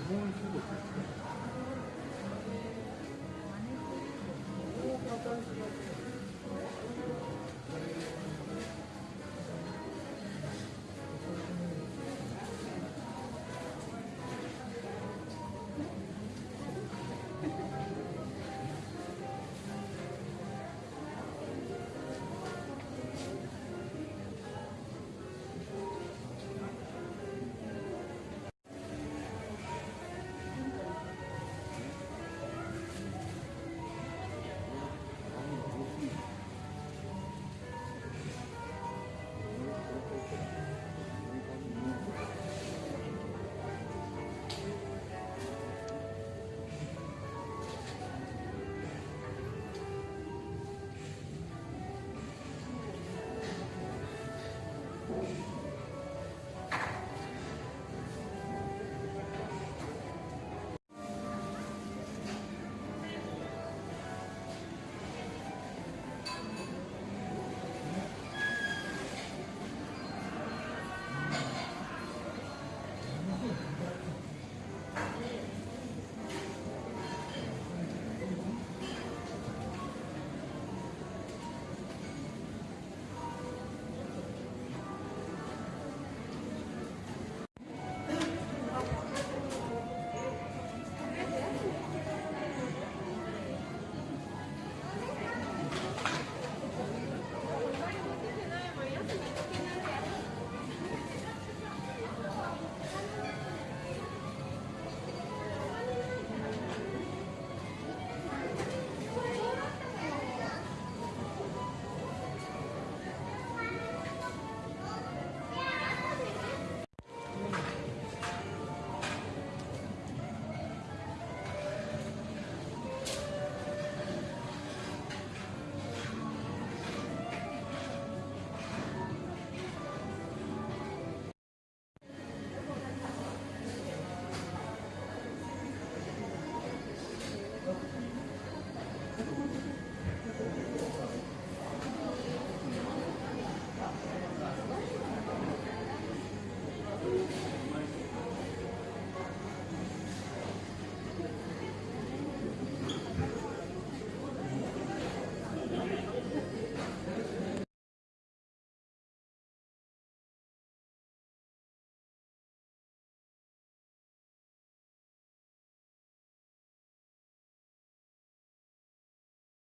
本